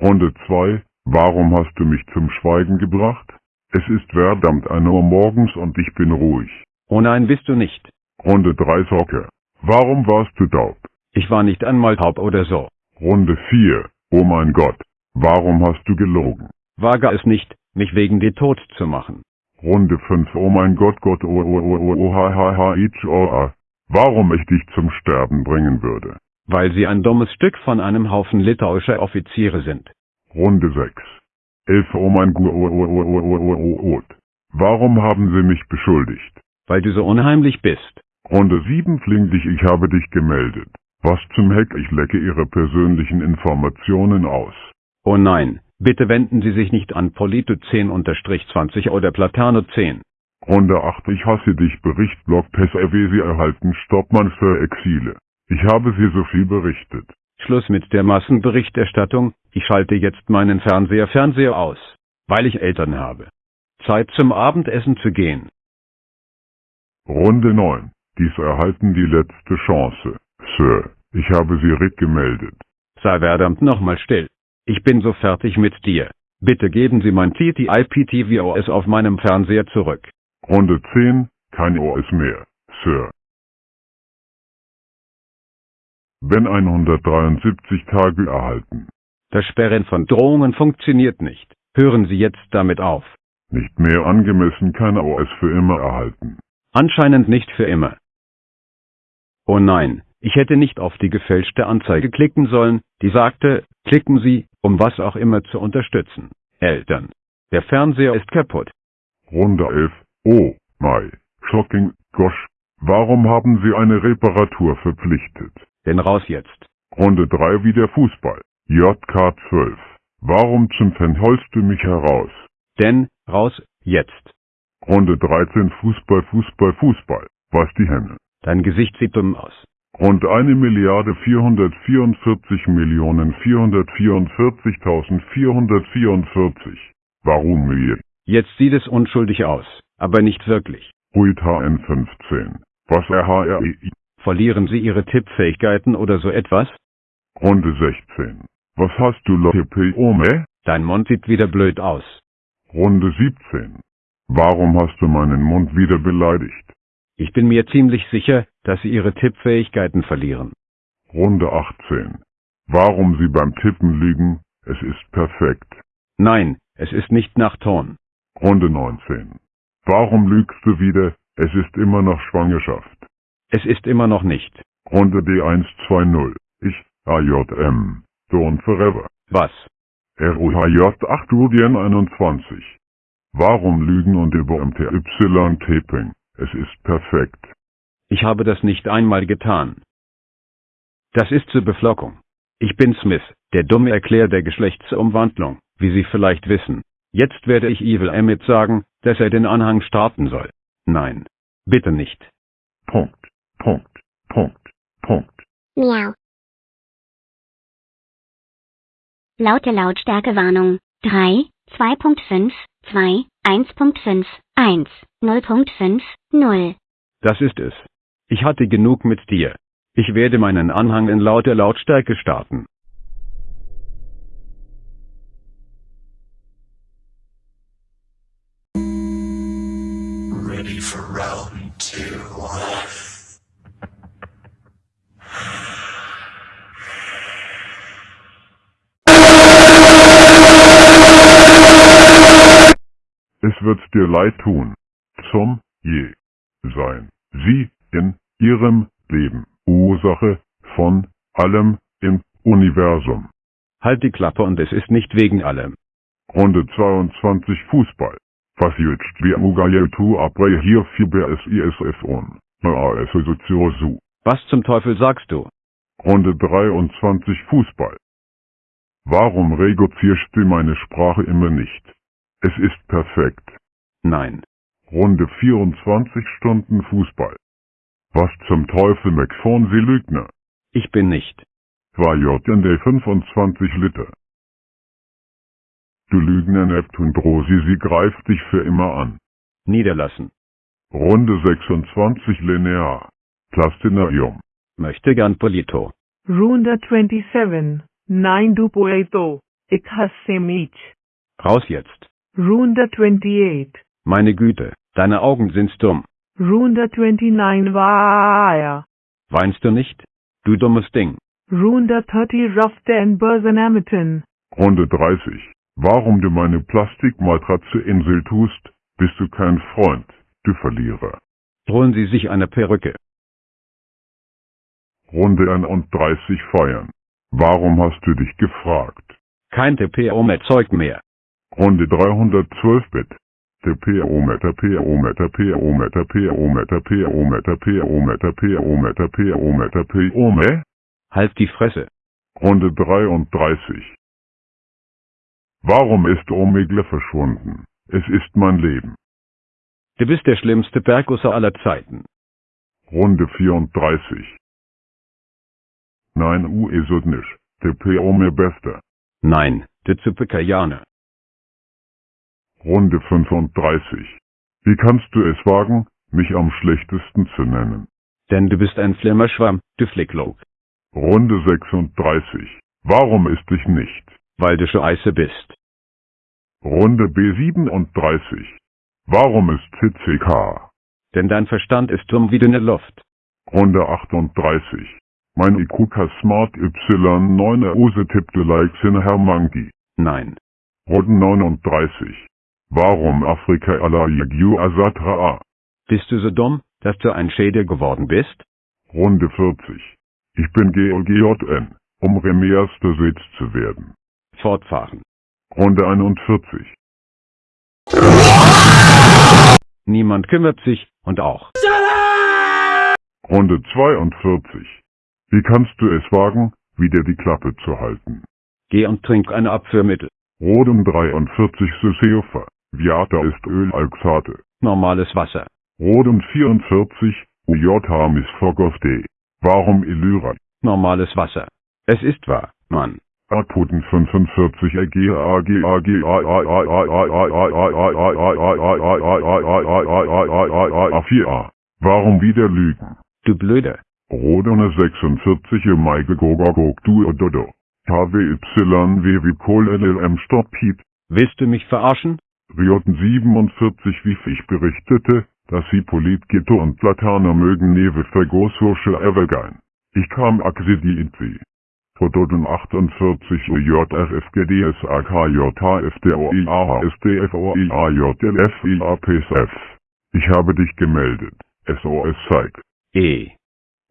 Runde 2. Warum hast du mich zum Schweigen gebracht? Es ist verdammt 1 Uhr morgens und ich bin ruhig. Oh nein, bist du nicht. Runde 3 Socke. Warum warst du taub? Ich war nicht einmal taub oder so. Runde 4. Oh mein Gott. Warum hast du gelogen? Wage es nicht, mich wegen dir tot zu machen. Runde 5. Oh mein Gott, Gott, oh, oh, oh, oh, oh, ha, ha, ha, ich, oh, ah. Warum ich dich zum Sterben bringen würde. Weil sie ein dummes Stück von einem Haufen litauischer Offiziere sind. Runde 6. 11. Oh mein Gott, oh, oh, oh, oh, oh, oh, oh. Warum haben sie mich beschuldigt? Weil du so unheimlich bist. Runde 7. Flinglich, ich habe dich gemeldet. Was zum Heck, ich lecke Ihre persönlichen Informationen aus. Oh nein, bitte wenden Sie sich nicht an Polito 10-20 oder Platano 10. Runde 8. Ich hasse dich. Bericht Blog PSRW Sie erhalten Stoppmann für Exile. Ich habe Sie so viel berichtet. Schluss mit der Massenberichterstattung, ich schalte jetzt meinen Fernseher Fernseher aus, weil ich Eltern habe. Zeit zum Abendessen zu gehen. Runde 9. Dies erhalten die letzte Chance. Sir, ich habe Sie Rick gemeldet. Sei verdammt nochmal still. Ich bin so fertig mit dir. Bitte geben Sie mein TTIP-TVOS auf meinem Fernseher zurück. Runde 10. Kein OS mehr. Sir. Ben 173 Tage erhalten. Das Sperren von Drohungen funktioniert nicht. Hören Sie jetzt damit auf. Nicht mehr angemessen kein OS für immer erhalten. Anscheinend nicht für immer. Oh nein, ich hätte nicht auf die gefälschte Anzeige klicken sollen, die sagte, klicken Sie, um was auch immer zu unterstützen. Eltern. Der Fernseher ist kaputt. Runde 11. Oh, my. Shocking, gosh. Warum haben Sie eine Reparatur verpflichtet? Denn raus jetzt. Runde 3 wie der Fußball. JK 12. Warum zum Fan holst du mich heraus? Denn, raus, jetzt. Runde 13 Fußball, Fußball, Fußball. Was die Henne? Dein Gesicht sieht dumm aus. Rund eine Milliarde 444 Millionen 444.444. Warum mir? Jetzt sieht es unschuldig aus, aber nicht wirklich. Ruid HN15. Was RHREI? Verlieren Sie Ihre Tippfähigkeiten oder so etwas? Runde 16. Was hast du Leute Ome? Dein Mund sieht wieder blöd aus. Runde 17. Warum hast du meinen Mund wieder beleidigt? Ich bin mir ziemlich sicher, dass Sie Ihre Tippfähigkeiten verlieren. Runde 18. Warum Sie beim Tippen lügen? Es ist perfekt. Nein, es ist nicht nach Ton. Runde 19. Warum lügst du wieder? Es ist immer noch Schwangerschaft. Es ist immer noch nicht. Runde D120. Ich, AJM. Dawn Forever. Was? ROHJ 8 Udien 21. Warum lügen und über MTY Taping? Es ist perfekt. Ich habe das nicht einmal getan. Das ist zur Beflockung. Ich bin Smith, der dumme Erklär der Geschlechtsumwandlung, wie Sie vielleicht wissen. Jetzt werde ich Evil Emmett sagen, dass er den Anhang starten soll. Nein. Bitte nicht. Punkt, Punkt, Punkt, Punkt. Miau. Laute Lautstärkewarnung. 3, 2.5, 2, 1.5, 1, 0.5, 0. Das ist es. Ich hatte genug mit dir. Ich werde meinen Anhang in lauter Lautstärke starten. Ready for round two. Es wird dir leid tun. Zum je sein. Sie in ihrem Leben. Ursache von allem im Universum. Halt die Klappe und es ist nicht wegen allem. Runde 22 Fußball. Was jetzt wie Mugayetu abre hier on. Na es so Was zum Teufel sagst du? Runde 23 Fußball. Warum reduzierst du meine Sprache immer nicht? Es ist perfekt. Nein. Runde 24 Stunden Fußball. Was zum Teufel McPhone Sie Lügner? Ich bin nicht. War JND 25 Liter. Du Lügner Neptun Drosi, sie greift dich für immer an. Niederlassen. Runde 26 Linear. Plastinarium. Möchte gern Polito. Runde 27. 9 du puedo. Ik hasse mich. Raus jetzt. Runde 28. Meine Güte, deine Augen sind dumm. Runde 29 war Weinst du nicht? Du dummes Ding. Runde 30 Rafte and Bursenamitten. Runde 30. Warum du meine Plastikmatratze Insel tust, bist du kein Freund, du Verlierer. Holen Sie sich eine Perücke. Runde 31 feiern. Warum hast du dich gefragt? Kein TPO-Zeug mehr. Runde 312 Bit. TPO-Meter, PO-Meter, PO-Meter, PO-Meter, PO-Meter, PO-Meter, PO-Meter, PO-Meter, PO-Meter, Halt die Fresse. Runde 33. Warum ist Omegle verschwunden? Es ist mein Leben. Du bist der schlimmste Bergusser aller Zeiten. Runde 34. Nein, u is het nicht. TPO mir bester. Nein, du Zuppekajane. Runde 35. Wie kannst du es wagen, mich am schlechtesten zu nennen? Denn du bist ein Flimmerschwamm, du Flicklog. Runde 36. Warum ist dich nicht? Weil du Scheiße bist. Runde B37. Warum ist CCK? Denn dein Verstand ist dumm wie dünne Luft. Runde 38. Mein IQK Smart Y9 Use tippte Likes in Herr Monkey. Nein. Runde 39. Warum Afrika Yagu Asatra? Bist du so dumm, dass du ein Schädel geworden bist? Runde 40. Ich bin GLGJN, um Remias Sitz zu werden. Fortfahren. Runde 41. Niemand kümmert sich, und auch. Runde 42. Wie kannst du es wagen, wieder die Klappe zu halten? Geh und trink ein Abführmittel. Rodum 43 Syseofa. Viata ist Ölalxate. Normales Wasser. Rodum 44 UJ Misfog D. Warum Illyra? Normales Wasser. Es ist wahr, Mann. Akuten 45 AG AG AG A4A. Warum wieder lügen? Du Blöde. Rodone 46 Maike Gogogog du Ododo. KWY wie Kohl LLM Stopp Piep. Willst du mich verarschen? Rioten 47 wie ich berichtete, dass sie Politghetto und Laterne mögen neve Vergosursche Evergein. Ich kam Axidi in sie. Fotoden 48 JRFGDS AKJHFDOIAHSDFOIAJLFIAPSF. Ich habe dich gemeldet. SOS Zeig. E.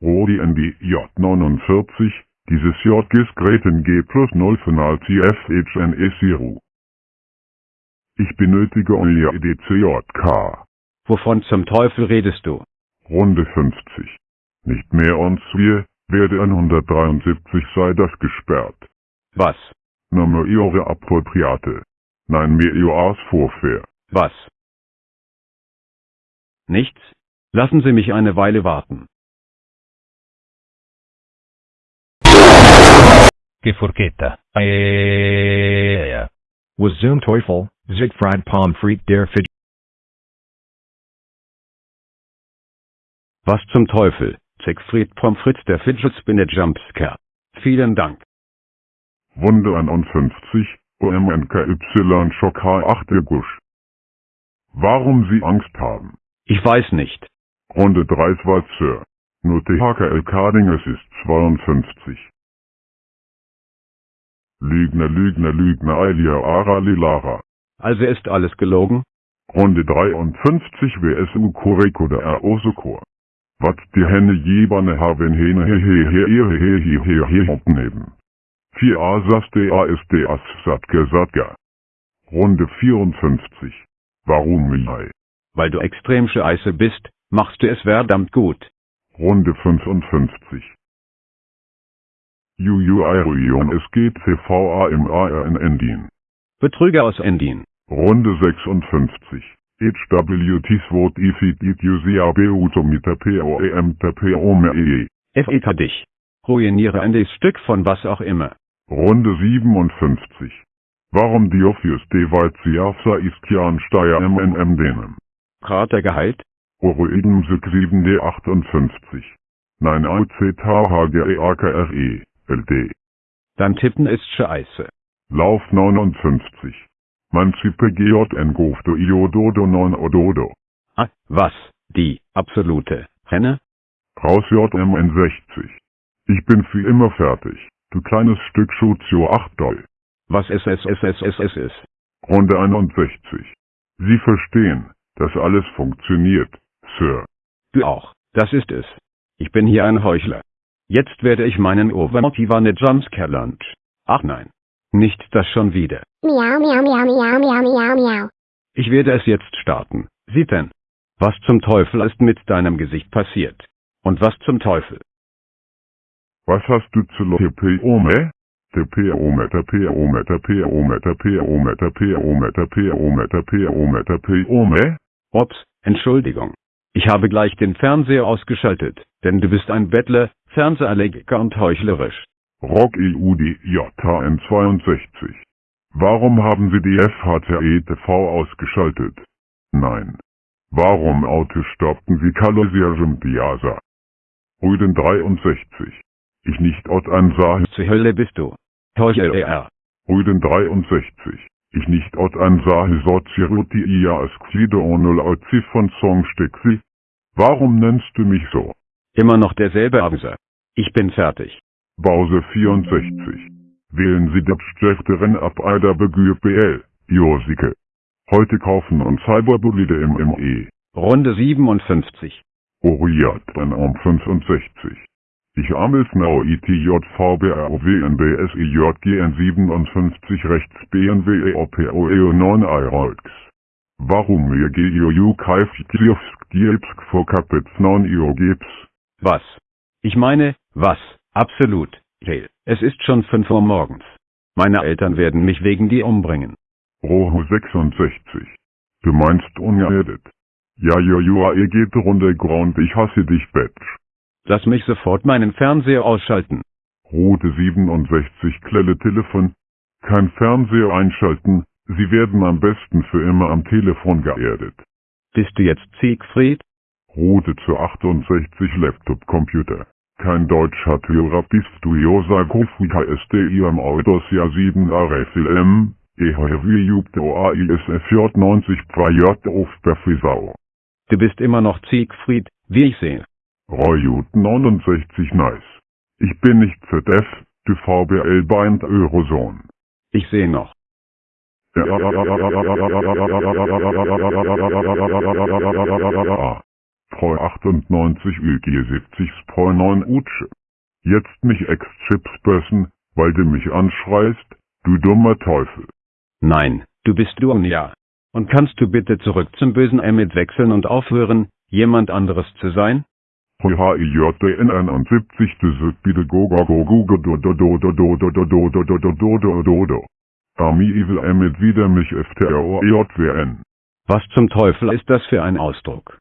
Rodi ND J49, dieses J GIS Greten G plus 0 Final CFHNE Siru. Ich benötige euer EDCJK. Wovon zum Teufel redest du? Runde 50. Nicht mehr uns wir, werde 173 sei das gesperrt. Was? Name eure Appropriate. Nein mir eures Vorfair. Was? Nichts? Lassen Sie mich eine Weile warten. Geforketa. Was zum Teufel, Siegfried Pommes frites der Fidget. Was zum Teufel? Siegfried Pommes frites der Fidget Spinner Jumpscare. Vielen Dank. Wunde 51, OMNKY Schock H8 Gusch. Warum Sie Angst haben? Ich weiß nicht. Runde 3 war Sir. Nur THKL Carding es ist 52. Lügner, Lügner, Lügner, Ailia, Ara, Lilara. Also ist alles gelogen? Runde 53 WSU Koreko der R-Osokor. Wat die Henne jebane haben Hene he he he he he he he he opnehmen. 4 Asas de ASD As Satke Satga. Runde 54. Warum Milai? Weil du extrem scheiße bist, machst du es verdammt gut. Runde 55. UUI es geht CVA im ARN Endin. Betrüger aus Endin. Runde 56. HWT SWOT IFID ITUCABU Tomita POEM TPOME. FEK dich. Ruiniere ein Stück von was auch immer. Runde 57. Warum Diofius Devaitiafsa Iskian Steyr MNM denen? Kratergehalt? Oroidem Syk 7D58. Nein AUC THGEAKRE. LD. Dein Tippen ist scheiße. Lauf 59. Mancipe GJN Gofto Iododo 9 Ododo. Ah, was? Die, absolute, Henne? Raus JMN 60. Ich bin für immer fertig. Du kleines Stück Schuzio 8 Doll. Was ist es, es, es, es, es, es? Runde 61. Sie verstehen, dass alles funktioniert, Sir. Du auch, das ist es. Ich bin hier ein Heuchler. Jetzt werde ich meinen Overmotivane Jumpscare Lunch. Ach nein. Nicht das schon wieder. Miau, miau, miau, miau, miau, miau, miau. Ich werde es jetzt starten. Sieh denn. Was zum Teufel ist mit deinem Gesicht passiert? Und was zum Teufel? Was hast du zu TPOME? TPOME, TPOME, TPOME, TPOME, TPOME, TPOME, TPOME, TPOME? Ups, Entschuldigung. Ich habe gleich den Fernseher ausgeschaltet, denn du bist ein Bettler, Fernsehallergiker und heuchlerisch. Rock E EUDJN 62. Warum haben Sie die FHCE-TV ausgeschaltet? Nein. Warum Autos stoppten Sie Kalosierjem Diasa? Rüden 63. Ich nicht Ort ansah, Zur Hölle bist du. Heuchler. Rüden 63. Ich nicht Ort ansah, Soziruti ia Asquido onul Auzi von Songstexi. Warum nennst du mich so? Immer noch derselbe Abser. Ich bin fertig. Bause 64. Wählen Sie das Schlechteren ab Eider Begür BL, Josike. Heute kaufen und Cyberbolide im ME. Runde 57. Oriat dann um 65. Ich amels now ITJVBROWNBSIJGN 57 rechts BNW EOPOEO 9 IROX. Warum mir GIOU Kaif Kievsk Giepsk vor Kapitz 9 IO Gips? Was? Ich meine, was? Absolut. Hey, es ist schon 5 Uhr morgens. Meine Eltern werden mich wegen dir umbringen. Roho 66. Du meinst ungeredet. Ja, jo, jo, ihr geht runter Grund, ich hasse dich, Betsch. Lass mich sofort meinen Fernseher ausschalten. Route 67 Klelle Telefon. Kein Fernseher einschalten, Sie werden am besten für immer am Telefon geerdet. Bist du jetzt Siegfried? Route zu 68 Laptop Computer. Kein Deutsch hat Hörer bist du Josa Kofika SDI am Autos ja 7 RFLM, EHWJUBTOAISFJ 90 J auf Befisau. Du bist immer noch Siegfried, wie ich sehe. Royut 69 Nice. Ich bin nicht ZF, du VBL Bind Eurozone. Ich sehe noch. Pro 98 UG 70 Pro 9 Utsche. Jetzt mich ex-Chipsperson, weil du mich anschreist, du dummer Teufel. Nein, du bist Luania. Und kannst du bitte zurück zum bösen Emmet wechseln und aufhören, jemand anderes zu sein? Ami Evil Emmet wieder mich FTROJWN. Was zum Teufel ist das für ein Ausdruck?